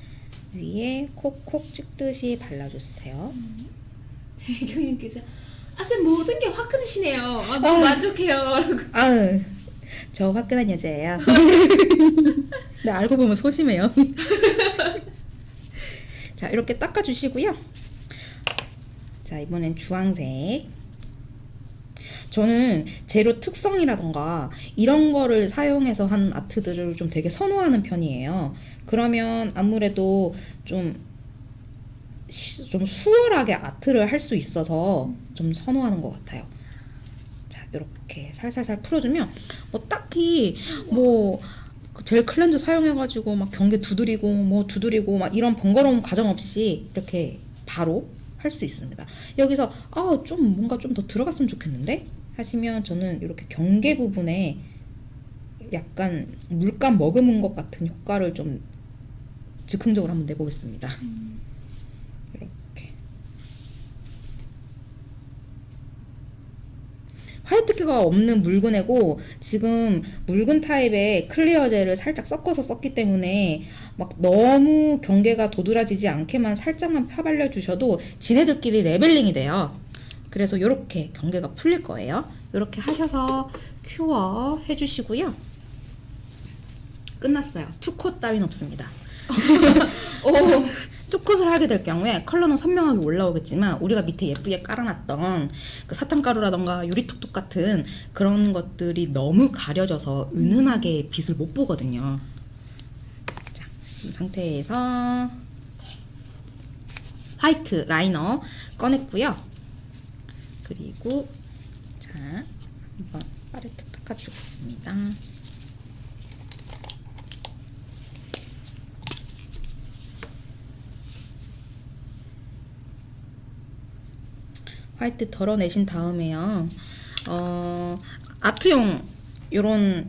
위에 콕콕 찍듯이 발라주세요. 경님께서 아쌤 모든 게 화끈하시네요. 아, 너무 만족해요. 아우, 저 화끈한 여자예요. [LAUGHS] 네, 알고 보면 소심해요. [LAUGHS] 자, 이렇게 닦아주시고요. 자, 이번엔 주황색. 저는 재료 특성이라던가 이런 거를 사용해서 하는 아트들을 좀 되게 선호하는 편이에요. 그러면 아무래도 좀, 시- 좀 수월하게 아트를 할 수 있어서 좀 선호하는 것 같아요. 자, 이렇게 살살살 풀어주면 뭐 딱히 뭐 그 젤 클렌저 사용해가지고 막 경계 두드리고 뭐 두드리고 막 이런 번거로운 과정 없이 이렇게 바로 할 수 있습니다. 여기서 아 좀 뭔가 좀 더 들어갔으면 좋겠는데 하시면 저는 이렇게 경계 부분에 약간 물감 머금은 것 같은 효과를 좀 즉흥적으로 한번 내보겠습니다. 이렇게 화이트기가 없는 묽은 애고 지금 묽은 타입의 clear 젤을 살짝 섞어서 썼기 때문에 막 너무 경계가 도드라지지 않게만 살짝만 펴발라 주셔도 지네들끼리 leveling이 돼요. 그래서 이렇게 경계가 풀릴 거예요. 이렇게 하셔서 cure 해주시고요. 끝났어요. two coat 따윈 없습니다. 오, two coat을 하게 될 경우에 컬러는 선명하게 올라오겠지만 우리가 밑에 예쁘게 깔아놨던 그 사탕가루라던가 유리톡톡 같은 그런 것들이 너무 가려져서 은은하게 빛을 못 보거든요. 자, 이 상태에서 화이트 라이너 꺼냈고요. 그리고 자 한번 팔레트 닦아주겠습니다. 화이트 덜어내신 다음에요. 어, 아트용 요런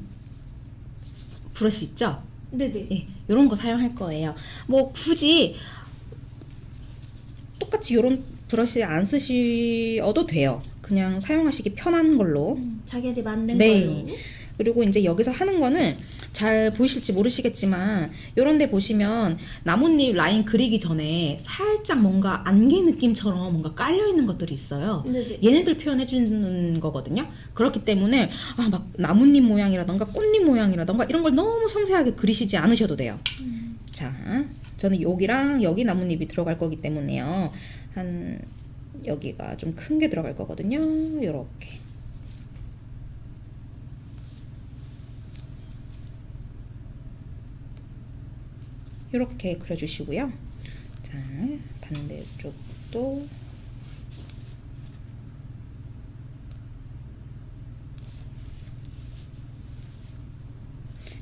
브러쉬 있죠? 네네. 예, 요런 거 사용할 거예요. 뭐 굳이 똑같이 요런 브러쉬 안 쓰셔도 돼요. 그냥 사용하시기 편한 걸로. 자기한테 맞는 네. 걸로. 그리고 이제 여기서 하는 거는 잘 보이실지 모르시겠지만 요런 데 보시면 나뭇잎 라인 그리기 전에 살짝 뭔가 안개 느낌처럼 뭔가 깔려 있는 것들이 있어요. 네네. 얘네들 표현해 주는 거거든요. 그렇기 때문에 아 막 나뭇잎 모양이라던가 꽃잎 모양이라던가 이런 걸 너무 섬세하게 그리시지 않으셔도 돼요. 자, 저는 여기랑 여기 나뭇잎이 들어갈 거기 때문에요. 한 여기가 좀 큰 게 들어갈 거거든요. 요렇게. 이렇게 그려주시고요. 자, 반대쪽도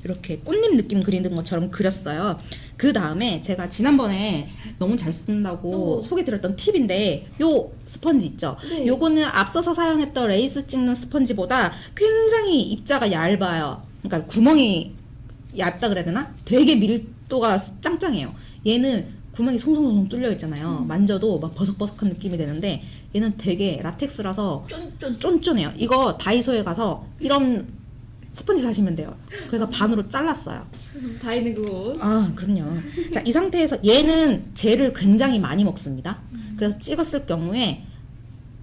이렇게 꽃잎 느낌 그리는 것처럼 그렸어요. 그 다음에 제가 지난번에 너무 잘 쓴다고 어. 소개드렸던 팁인데 요 스펀지 있죠. 네. 요거는 앞서서 사용했던 레이스 찍는 스펀지보다 굉장히 입자가 얇아요. 그러니까 구멍이 얇다 그래야 되나? 되게 밀도가 짱짱해요. 얘는 구멍이 송송송송 뚫려 있잖아요. 만져도 막 버석버석한 느낌이 되는데 얘는 되게 라텍스라서 쫀쫀. 쫀쫀해요. 이거 다이소에 가서 이런 스펀지 사시면 돼요. 그래서 반으로 잘랐어요. 다 있는 그거. 아, 그럼요. 자, 이 상태에서 얘는 젤을 굉장히 많이 먹습니다. 그래서 찍었을 경우에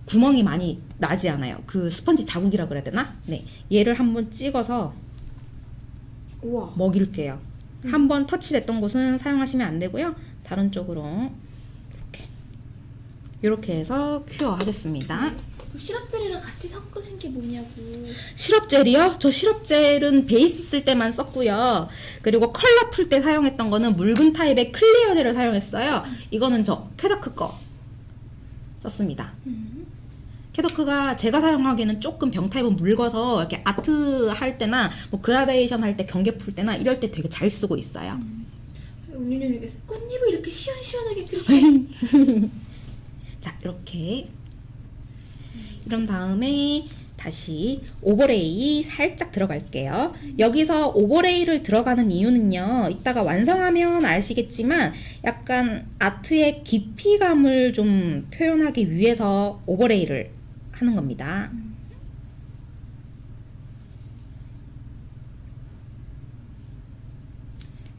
구멍이 많이 나지 않아요. 그 스펀지 자국이라 그래야 되나? 네. 얘를 한번 찍어서 우와. 먹일게요. 한번 터치됐던 곳은 사용하시면 안 되고요. 다른 쪽으로 이렇게 이렇게 해서 큐어 하겠습니다. 시럽 젤이랑 같이 섞으신 게 뭐냐고. 시럽 젤이요? 저 시럽 젤은 베이스 쓸 때만 썼고요. 그리고 컬러 풀 때 사용했던 거는 묽은 타입의 clear 젤을 사용했어요. 이거는 저 캐더크 거 썼습니다. 캐더크가 제가 사용하기에는 조금 병 타입은 묽어서 이렇게 아트 할 때나 뭐 그라데이션 할 때 경계 풀 때나 이럴 때 되게 잘 쓰고 있어요. 운유님께서 꽃잎을 이렇게 시원시원하게 [LAUGHS] 그리시네. 자, 이렇게. 이런 다음에 다시 오버레이 살짝 들어갈게요. 여기서 오버레이를 들어가는 이유는요. 이따가 완성하면 아시겠지만 약간 아트의 깊이감을 좀 표현하기 위해서 오버레이를 하는 겁니다.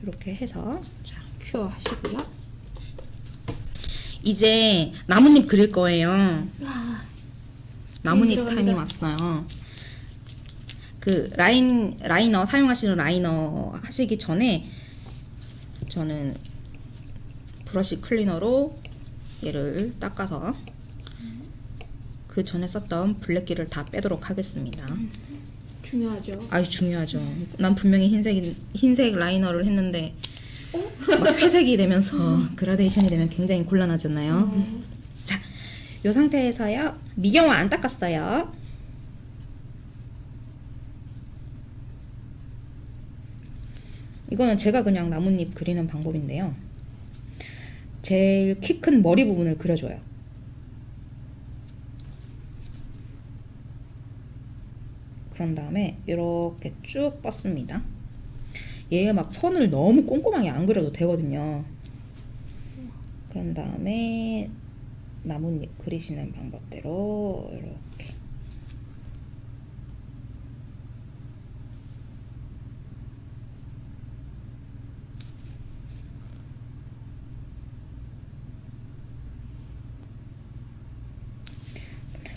이렇게 해서 자, 큐어 하시고요. 이제 나뭇잎 그릴 거예요. 와. 나뭇잎 네, 타임이. 왔어요. 그 라인 liner 사용하시는 liner 하시기 전에 저는 브러쉬 클리너로 얘를 닦아서 그 전에 썼던 블랙기를 다 빼도록 하겠습니다. 중요하죠. 아유 중요하죠. 난 분명히 흰색 흰색 liner를 했는데 막 회색이 되면서 그라데이션이 되면 굉장히 곤란하잖아요. 자, 요 상태에서요. 미경화 안 닦았어요. 이거는 제가 그냥 나뭇잎 그리는 방법인데요. 제일 키 큰 머리 부분을 그려줘요. 그런 다음에 이렇게 쭉 뻗습니다. 얘가 막 선을 너무 꼼꼼하게 안 그려도 되거든요. 그런 다음에 나뭇잎 그리시는 방법대로 이렇게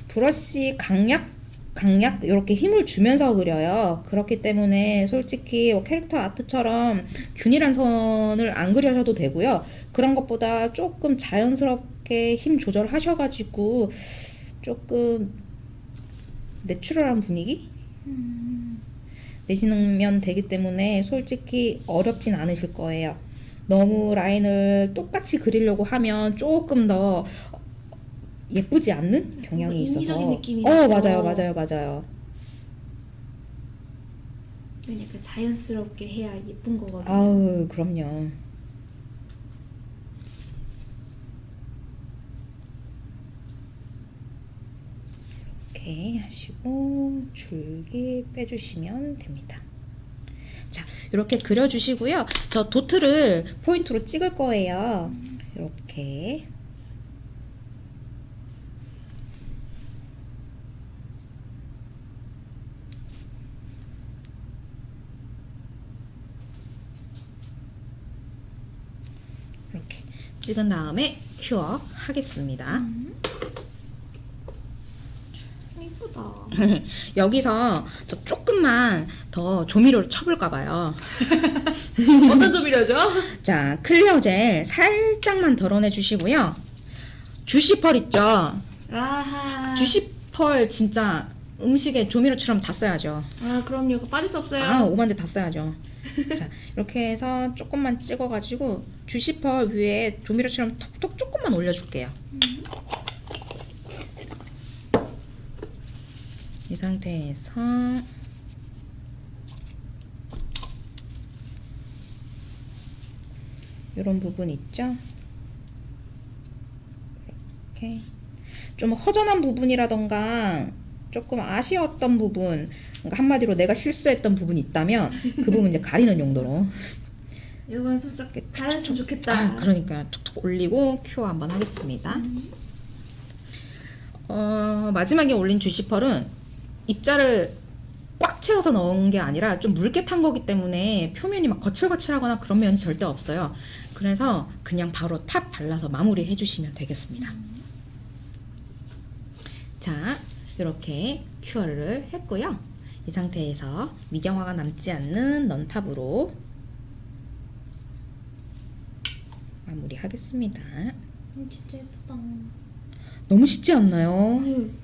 브러쉬 강약 강약 이렇게 힘을 주면서 그려요. 그렇기 때문에 솔직히 뭐 캐릭터 아트처럼 균일한 선을 안 그려셔도 되고요. 그런 것보다 조금 자연스럽게 힘 조절하셔가지고 조금 내추럴한 분위기 내시면 되기 때문에 솔직히 어렵진 않으실 거예요. 너무 라인을 똑같이 그리려고 하면 조금 더 예쁘지 않는 경향이 뭔가 있어서. 어. 맞아요 맞아요 맞아요. 그러니까 자연스럽게 해야 예쁜 거거든요. 아우 그럼요. 이렇게 하시고 줄기 빼주시면 됩니다. 자 이렇게 그려주시고요. 저 도트를 포인트로 찍을 거예요. 이렇게 찍은 다음에 큐어 하겠습니다. 이쁘다. [LAUGHS] 여기서 저 조금만 더 조미료를 쳐볼까 봐요. [LAUGHS] 어떤 조미료죠? [LAUGHS] 자, 클리어 젤 살짝만 덜어내 주시고요. 주시펄 있죠? 아하. 주시펄 진짜 음식에 조미료처럼 다 써야죠. 아 그럼요. 빠질 수 없어요. 아, 오만데 다 써야죠. 자, 이렇게 해서 조금만 찍어가지고 주시펄 위에 조미료처럼 톡톡 조금만 올려줄게요. 이 상태에서 이런 부분 있죠? 이렇게 좀 허전한 부분이라던가 조금 아쉬웠던 부분 그러니까 한마디로 내가 실수했던 부분이 있다면 그 부분 이제 가리는 용도로 이건 살짝 잘했으면 좋겠다. 아, 그러니까 툭툭 올리고 큐어 한번 하겠습니다. 어, 마지막에 올린 주시펄은 입자를 꽉 채워서 넣은 게 아니라 좀 묽게 탄 거기 때문에 표면이 막 거칠거칠하거나 그런 면이 절대 없어요. 그래서 그냥 바로 top 발라서 마무리 해주시면 되겠습니다. 자, 이렇게 cure를 했고요. 이 상태에서 미경화가 남지 않는 non-top으로 마무리하겠습니다. 음, 진짜 예쁘다. 너무 쉽지 않나요? 음,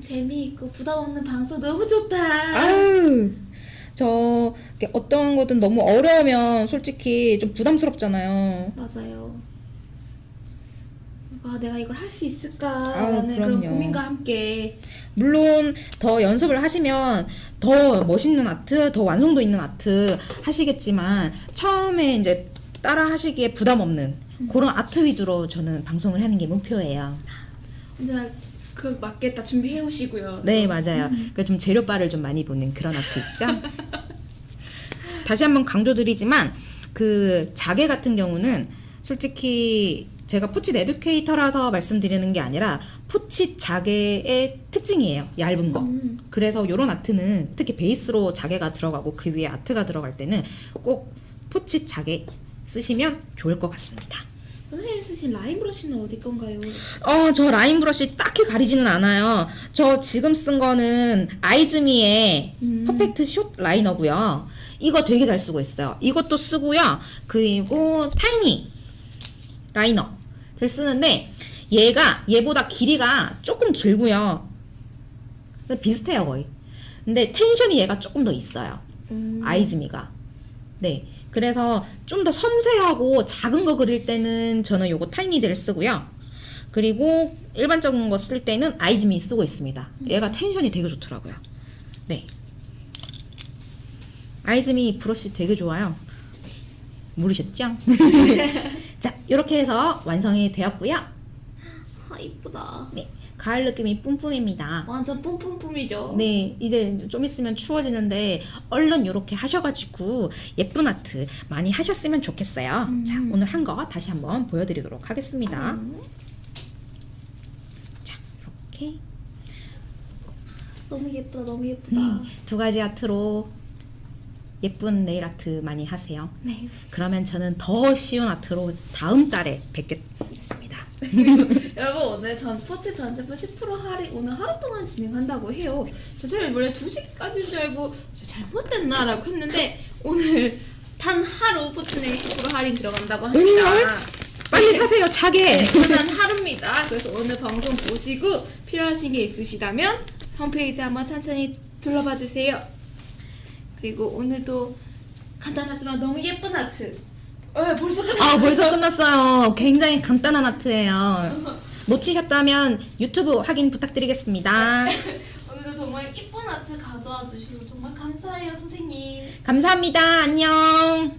재미있고 부담 없는 방송 너무 좋다. 아유, 저 어떤 거든 너무 어려우면 솔직히 좀 부담스럽잖아요. 맞아요. 아, 내가 이걸 할 수 있을까라는 그런. 고민과 함께 물론 더 연습을 하시면 더 멋있는 아트, 더 완성도 있는 아트 하시겠지만 처음에 이제 따라 하시기에 부담 없는 그런 아트 위주로 저는 방송을 하는 게 목표예요. 언제나 그 맞게 다 준비해 오시고요. 네, 맞아요. 그러니까 좀 재료바를 좀 많이 보는 그런 아트 있죠. 다시 한번 강조드리지만 그 자개 같은 경우는 솔직히 제가 포칫 에듀케이터라서 말씀드리는 게 아니라 포칫 자개의 특징이에요. 얇은 거. 음. 그래서 이런 아트는 특히 베이스로 자개가 들어가고 그 위에 아트가 들어갈 때는 꼭 포칫 자개 쓰시면 좋을 것 같습니다. 선생님 쓰신 라인 브러쉬는 어디 건가요? 어, 저 라인 브러쉬 딱히 가리지는 않아요. 저 지금 쓴 거는 아이즈미의 음. 퍼펙트 숏 라이너고요. 이거 되게 잘 쓰고 있어요. 이것도 쓰고요. 그리고 tiny liner 잘 쓰는데 얘가 얘보다 길이가 조금 길고요. 비슷해요 거의. 근데 tension이 얘가 조금 더 있어요. 음. 아이즈미가. 네. 그래서 좀 더 섬세하고 작은 거 그릴 때는 저는 요거 tiny젤 쓰고요. 그리고 일반적인 거 쓸 때는 아이즈미 쓰고 있습니다. 얘가 tension이 되게 좋더라고요. 네. 아이즈미 브러쉬 되게 좋아요. 모르셨죠? [LAUGHS] 자, 이렇게 해서 완성이 되었고요. 아 이쁘다. 네. 가을 느낌이 뿜뿜입니다. 완전 뿜뿜뿜이죠. 네, 이제 좀 있으면 추워지는데 얼른 이렇게 하셔가지고 예쁜 아트 많이 하셨으면 좋겠어요. 자, 오늘 한 거 다시 한번 보여드리도록 하겠습니다. 자, 이렇게 너무 예쁘다. 너무 예쁘다. 네, 두 가지 아트로 예쁜 네일 아트 많이 하세요. 네. 그러면 저는 더 쉬운 아트로 다음 달에 뵙겠습니다. [LAUGHS] 여러분 오늘 전 포츠 전 제품 10% 할인 오늘 하루 동안 진행한다고 해요. 저 처음에 원래 2시까지인 줄 알고 저 잘못됐나 라고 했는데 오늘 단 하루 포츠네 10% 할인 들어간다고 합니다. 웬걸? 빨리 사세요, 차게. 단 하루입니다. 그래서 오늘 방송 보시고 필요하신 게 있으시다면 홈페이지 한번 천천히 둘러봐 주세요. 그리고 오늘도 간단하지만 너무 예쁜 아트. 어, 벌써 끝났어요. 아, 벌써 끝났어요. 굉장히 간단한 아트예요. 놓치셨다면 유튜브 확인 부탁드리겠습니다. [LAUGHS] 오늘도 정말 예쁜 아트 가져와 주셔서 정말 감사해요, 선생님. 감사합니다. 안녕.